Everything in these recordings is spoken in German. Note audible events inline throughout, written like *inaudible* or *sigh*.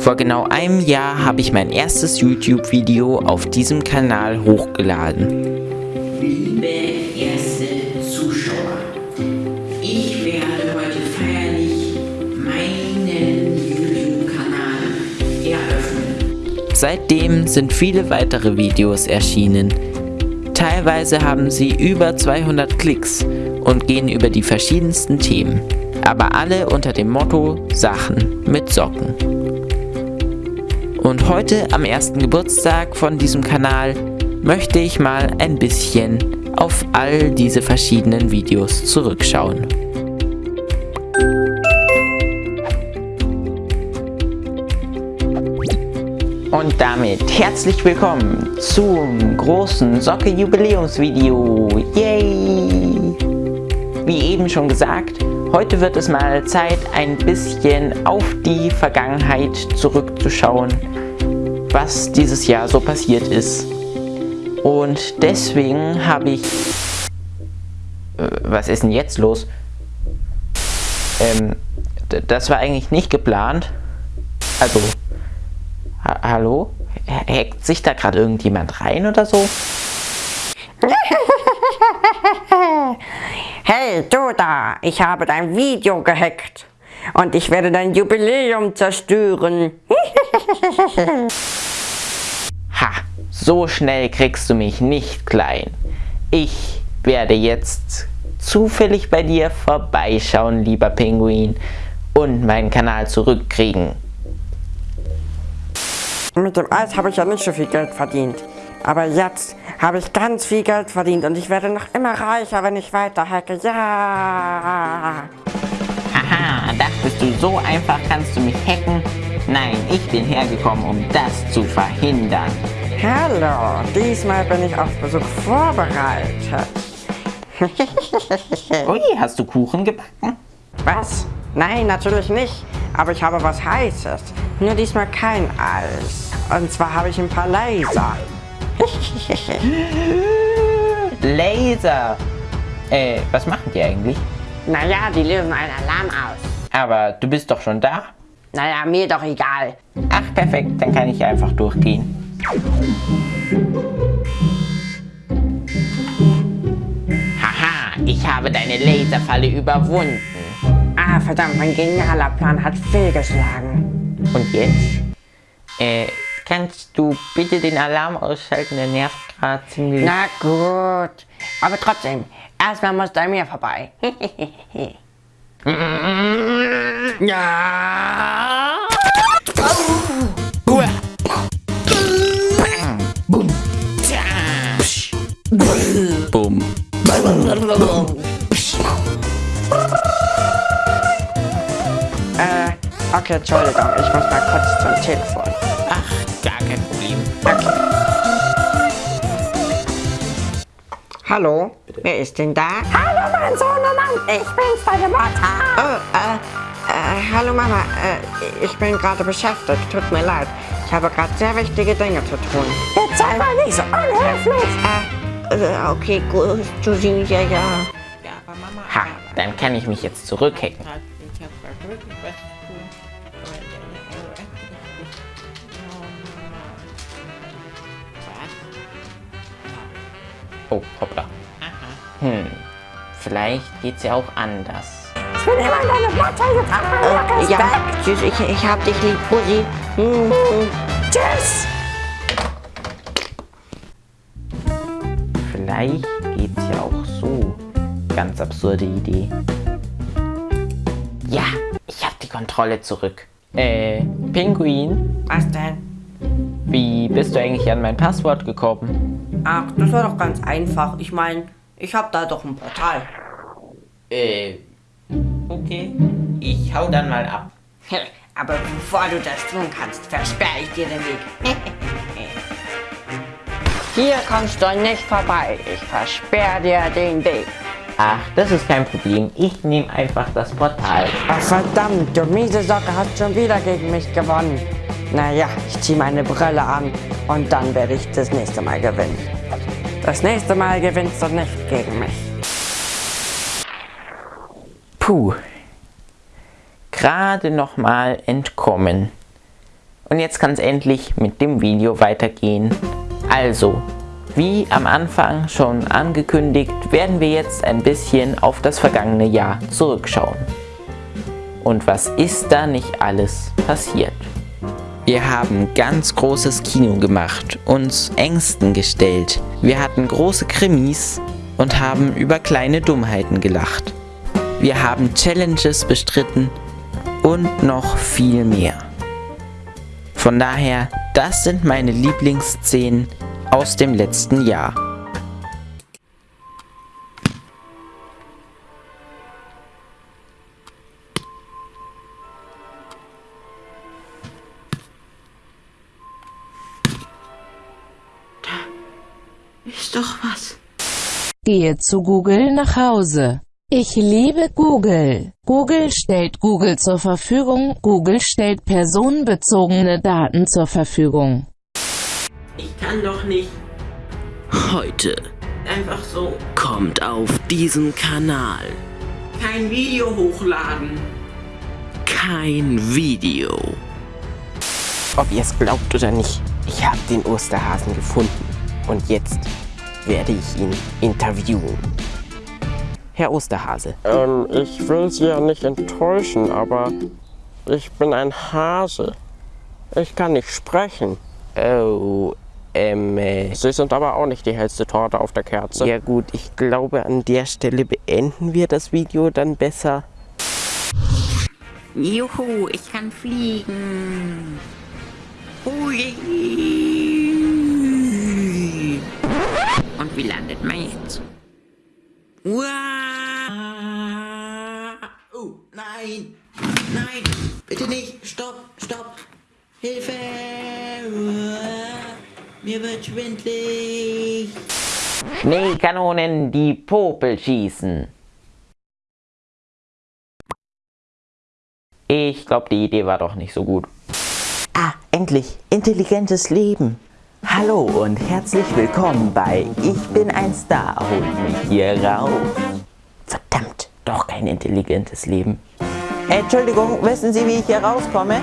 Vor genau einem Jahr habe ich mein erstes YouTube-Video auf diesem Kanal hochgeladen. Liebe erste Zuschauer, ich werde heute feierlich meinen YouTube-Kanal eröffnen. Seitdem sind viele weitere Videos erschienen. Teilweise haben sie über 200 Klicks und gehen über die verschiedensten Themen, aber alle unter dem Motto Sachen mit Socken. Und heute am ersten Geburtstag von diesem Kanal möchte ich mal ein bisschen auf all diese verschiedenen Videos zurückschauen. Und damit herzlich willkommen zum großen Socke-Jubiläumsvideo. Yay! Wie eben schon gesagt, heute wird es mal Zeit, ein bisschen auf die Vergangenheit zurückzuschauen, was dieses Jahr so passiert ist. Und deswegen habe ich... Äh, was ist denn jetzt los? Ähm, das war eigentlich nicht geplant. Also, ha hallo? Hackt sich da gerade irgendjemand rein oder so? Hey, du da, ich habe dein Video gehackt und ich werde dein Jubiläum zerstören. *laughs* Ha, so schnell kriegst du mich nicht klein. Ich werde jetzt zufällig bei dir vorbeischauen, lieber Pinguin, und meinen Kanal zurückkriegen. Mit dem Eis habe ich ja nicht so viel Geld verdient. Aber jetzt habe ich ganz viel Geld verdient und ich werde noch immer reicher, wenn ich weiter hacke. Ja! Haha, dachtest du, so einfach kannst du mich hacken? Nein, ich bin hergekommen, um das zu verhindern. Hallo, diesmal bin ich auf Besuch vorbereitet. *laughs* Ui, hast du Kuchen gebacken? Was? Nein, natürlich nicht. Aber ich habe was Heißes. Nur diesmal kein Eis. Und zwar habe ich ein paar Laser. *laughs* Laser! Äh, was machen die eigentlich? Naja, die lösen einen Alarm aus. Aber du bist doch schon da? Naja, mir doch egal. Ach, perfekt, dann kann ich einfach durchgehen. Haha, ich habe deine Laserfalle überwunden. Ah, verdammt, mein genialer Plan hat fehlgeschlagen. Und jetzt? Äh, kannst du bitte den Alarm ausschalten? Der nervt gerade ziemlich. Na gut. Aber trotzdem, erstmal muss du an mir vorbei. *laughs* Ja! Bumm. äh, okay, Entschuldigung, ich muss mal kurz zum Telefon. Ach, gar kein Problem. Okay. Hallo, wer ist denn da? Hallo, mein Sohnemann, ich bin's, deine Mutter. Oh, äh, äh, hallo Mama, äh, ich bin gerade beschäftigt, tut mir leid. Ich habe gerade sehr wichtige Dinge zu tun. Jetzt sei mal nicht so unhöflich. Äh, äh, okay, gut, du siehst ja, ja. Ja, aber Mama, Ha, dann kann ich mich jetzt zurückhacken. Ich habe da wirklich was Oh, hoppla. Hm, vielleicht geht's ja auch anders. Ich bin immer deine mal Äh, ja, tschüss, ich, ich hab dich lieb, Pussy. Hm, hm. Tschüss. Vielleicht geht's ja auch so. Ganz absurde Idee. Ja, ich habe die Kontrolle zurück. Äh, Pinguin, Was denn? Wie bist du eigentlich an mein Passwort gekommen? Ach, das war doch ganz einfach. Ich meine, ich hab da doch ein Portal. Äh, okay. Ich hau dann mal ab. *laughs* Aber bevor du das tun kannst, versperre ich dir den Weg. *laughs* Hier kommst du nicht vorbei. Ich versperre dir den Weg. Ach, das ist kein Problem. Ich nehme einfach das Portal. Ach verdammt, du miese Socke hast schon wieder gegen mich gewonnen. Naja, ich ziehe meine Brille an und dann werde ich das nächste Mal gewinnen. Das nächste Mal gewinnst du nicht gegen mich. Puh. Gerade noch mal entkommen. Und jetzt kann es endlich mit dem Video weitergehen. Also, wie am Anfang schon angekündigt, werden wir jetzt ein bisschen auf das vergangene Jahr zurückschauen. Und was ist da nicht alles passiert? Wir haben ganz großes Kino gemacht, uns Ängsten gestellt. Wir hatten große Krimis und haben über kleine Dummheiten gelacht. Wir haben Challenges bestritten und noch viel mehr. Von daher, das sind meine Lieblingsszenen aus dem letzten Jahr. Ist doch was. Gehe zu Google nach Hause. Ich liebe Google. Google stellt Google zur Verfügung. Google stellt personenbezogene Daten zur Verfügung. Ich kann doch nicht Heute einfach so kommt auf diesen Kanal kein Video hochladen. kein Video. Ob ihr es glaubt oder nicht, ich habe den Osterhasen gefunden. Und jetzt werde ich ihn interviewen. Herr Osterhase. Ähm, ich will Sie ja nicht enttäuschen, aber ich bin ein Hase. Ich kann nicht sprechen. Oh, ähm, äh, Sie sind aber auch nicht die hellste Torte auf der Kerze. ja gut, ich glaube an der Stelle beenden wir das Video dann besser. Juhu, ich kann fliegen. Hui. Wie landet man jetzt? Uah. Oh, nein. Nein. Bitte nicht. Stopp, stopp. Hilfe. Uah. Mir wird schwindlig. Schneekanonen, die Popel schießen. Ich glaube, die Idee war doch nicht so gut. Ah, endlich, intelligentes Leben. Hallo und herzlich willkommen bei Ich bin ein Star, holt mich hier raus. Verdammt, doch kein intelligentes Leben. Entschuldigung, wissen Sie, wie ich hier rauskomme?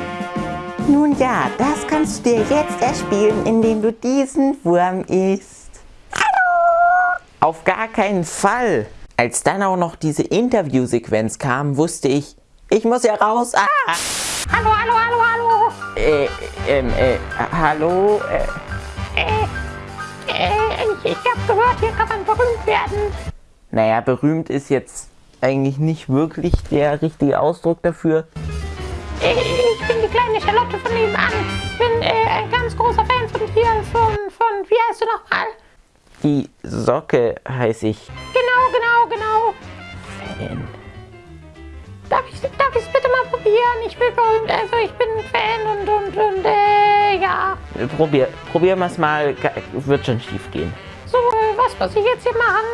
Nun ja, das kannst du dir jetzt erspielen, indem du diesen Wurm isst. Hallo! Auf gar keinen Fall. Als dann auch noch diese Interviewsequenz kam, wusste ich, ich muss hier raus. Ah! Hallo, hallo, hallo, hallo. Äh, ähm, äh, hallo? Äh, ich, hab gehört, hier kann man berühmt werden. naja, berühmt ist jetzt eigentlich nicht wirklich der richtige Ausdruck dafür. Ich bin die kleine Charlotte von nebenan. Bin äh, ein ganz großer Fan von dir, von, von, wie heißt du nochmal? Die Socke heiße ich. Genau, genau, genau. Fan. Darf ich darf ich's bitte mal probieren? Ich will berühmt, also ich bin ein Fan und, und, und, äh, ja. Probier, probieren wir es mal. Wird schon schief gehen. So, äh, was muss ich jetzt hier machen?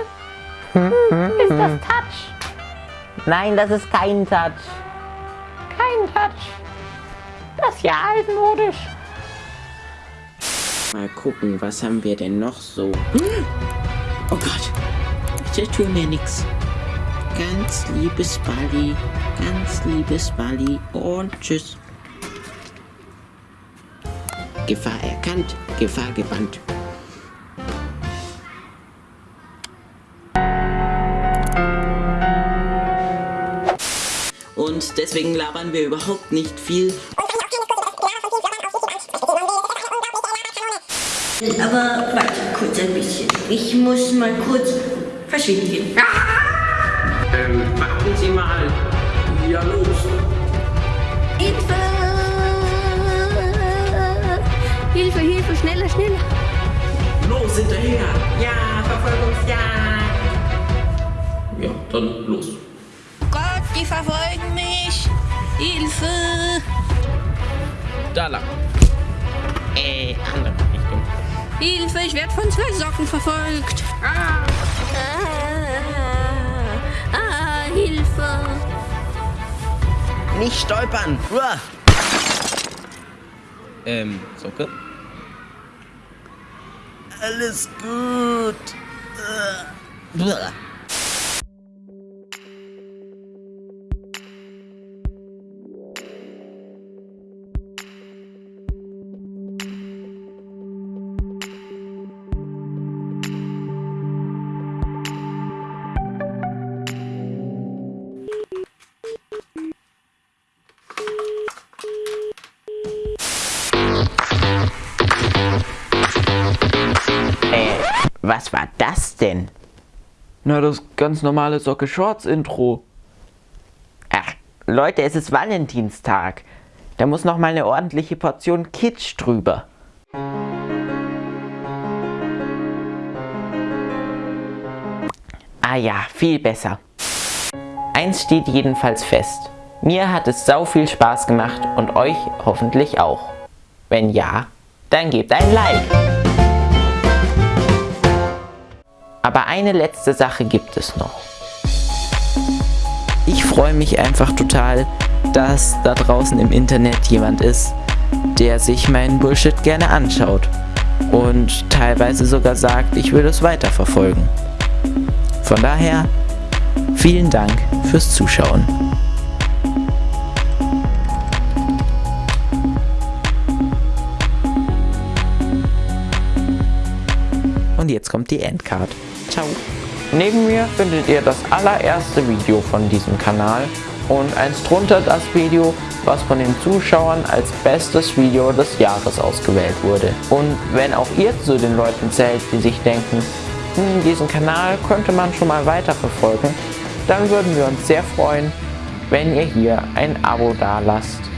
Hm, ist das Touch? Nein, das ist kein Touch. Kein Touch. Das ist ja altmodisch. Mal gucken, was haben wir denn noch so? Oh Gott, bitte tu mir nix. Ganz liebes Bali, ganz liebes Bali und tschüss. Gefahr erkannt, Gefahr gebannt. Deswegen labern wir überhaupt nicht viel. Aber warte kurz ein bisschen. Ich muss mal kurz verschwinden. Ähm, warten Sie mal. Ja, los. Hilfe! Hilfe, Hilfe, schneller, schneller! Los, hinterher. Ja, Verfolgungsjagd. Ja, dann los. Die verfolgen mich! Hilfe! Da lang. Äh, andere Richtung. Hilfe, ich werde von zwei Socken verfolgt! Ah, ah, ah Hilfe! Nicht stolpern! Uah. Ähm, Socke? Alles gut. Äh. Uah. Was war das denn? Na, das ganz normale Socke Shorts Intro. Ach, Leute, es ist Valentinstag. Da muss noch mal eine ordentliche Portion Kitsch drüber. Ah ja, viel besser. Eins steht jedenfalls fest. Mir hat es sau viel Spaß gemacht und euch hoffentlich auch. Wenn ja, dann gebt ein Like. Aber eine letzte Sache gibt es noch. Ich freue mich einfach total, dass da draußen im Internet jemand ist, der sich meinen Bullshit gerne anschaut und teilweise sogar sagt, ich will es weiterverfolgen. Von daher, vielen Dank fürs Zuschauen. Und jetzt kommt die Endcard. Ciao. Neben mir findet ihr das allererste Video von diesem Kanal und eins drunter das Video, was von den Zuschauern als bestes Video des Jahres ausgewählt wurde. Und wenn auch ihr zu den Leuten zählt, die sich denken, hm, diesen Kanal könnte man schon mal weiter verfolgen, dann würden wir uns sehr freuen, wenn ihr hier ein Abo da lasst.